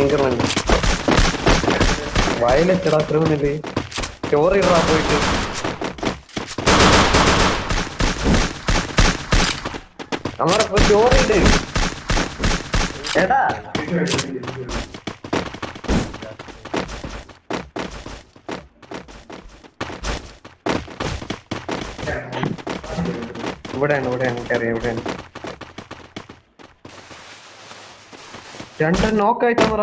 ഭയങ്കരമുണ്ട് വയലെത്തടാ അത്ര വന്നില്ലേ സ്റ്റോറി ഇടാ പോയിട്ട്. നമ്മുടെ ഇപ്പൊ സ്റ്റോറി ഏടാ ഇവിടെയാണ് ഇവിടെയാണ് എനിക്കറിയാം ഇവിടെയാണ്. രണ്ടെണ്ണം നോക്കായിട്ടാ പറ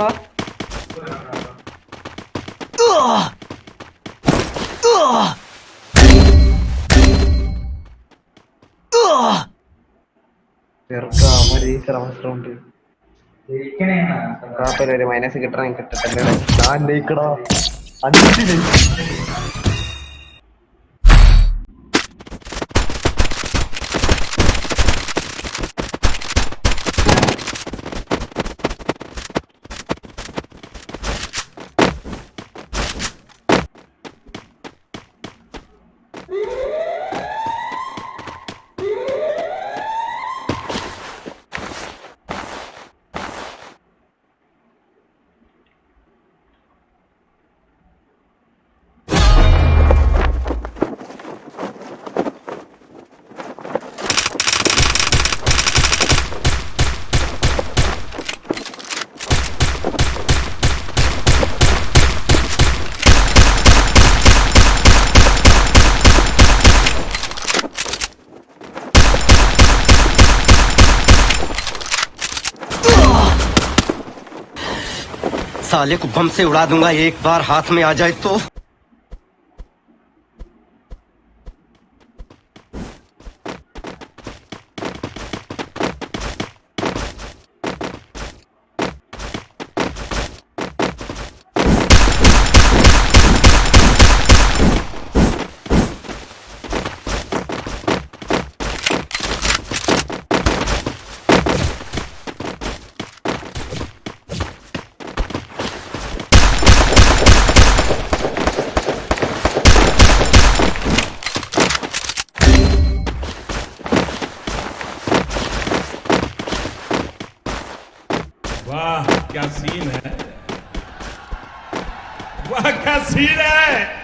ഒരു മൈനസ് കിട്ടണം കിട്ടത്തല്ലേ ഞാൻ ലയിക്കടാ. അഞ്ച് ലയിക്ക്. साले को बम से उड़ा दूँगा एक बार हाथ में आ जाए तो। Uau, que assim, né? Uau, que assim, né?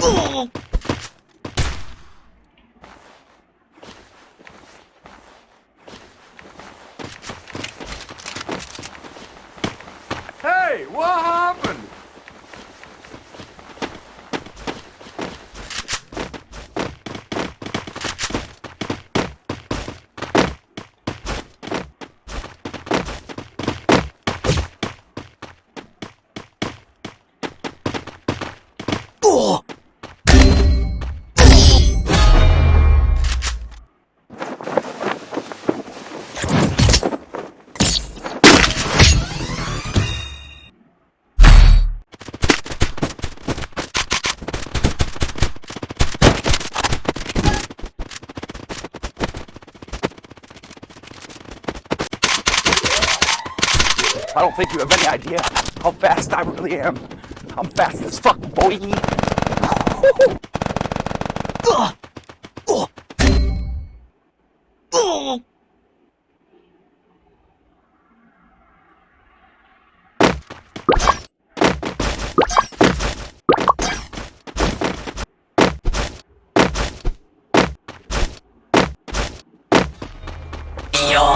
Oh! I don't think you have any idea how fast I really am. I'm fast as fuck, boy. Party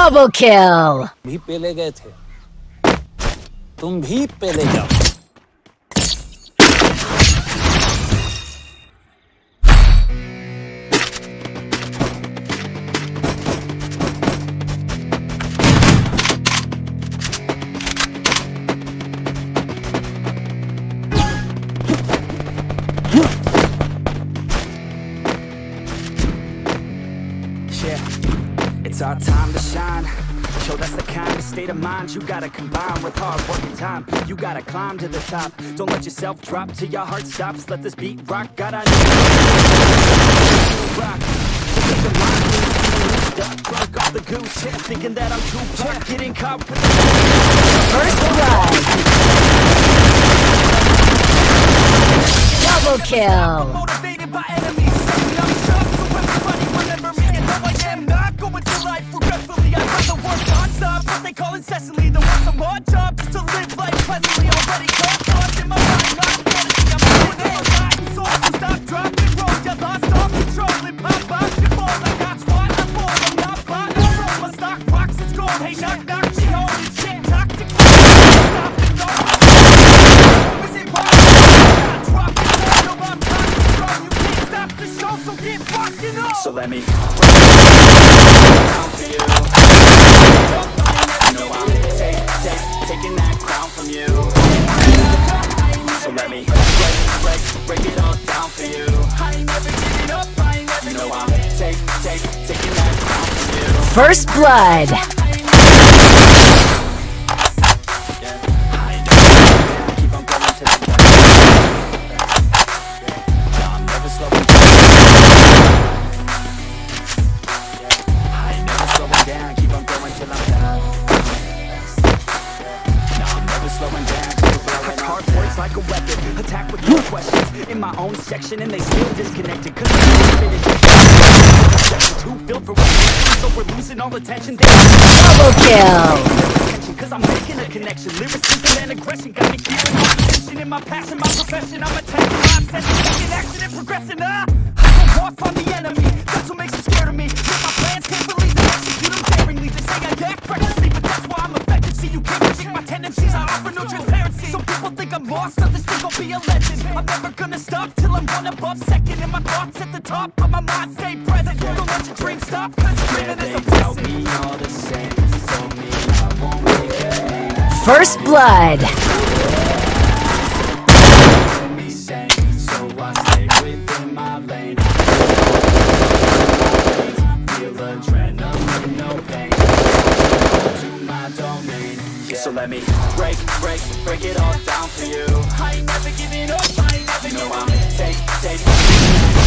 Double किल भी पेले गए थे। तुम भी पेले जाओ। It's our time to shine. Yo, that's the kind of state of mind you gotta combine with hard work and time. You gotta climb to the top. Don't let yourself drop till your heart stops. Let this beat rock. Gotta rock. Take the line, lose, lose, duck, off the goose. Thinking that I'm too pop, getting caught with the First blood. Double kill. They call incessantly, than want some more job just to live life pleasantly. Already caught lost in my mind, not fantasy. I'm doing it a lot, so stop, drop, and roll. You lost all control and pop out your ball. I got squat, I'm bold, I'm not bought, I'm sold. My stock rocks, it's gold. Hey, knock, knock, she home. Shit, talk to Stop and go. Is it wrong? Drop it down, no, I'm cocky strong. You can't stop the show, so get fucking on. So let me know First blood. With no questions. In my own section, and they still disconnected. Cause I'm. Too filled for what? So we're losing all attention. They Double kill. Cause I'm making a connection Lyricism and aggression Got me feeling my tension In my passion, my profession I'm attacking my obsession Taking action and progressing ah, I go off on the enemy That's what makes them scared of me my I'm never gonna stop Till I'm one above second And my thoughts at the top But my mind. Stay present Don't let your dreams stop Cause dreaming is a blessing. All the same Told me I won't make a name First blood. So let me break, break, break it all down for you. I ain't never giving up, I ain't never giving up. Take, take,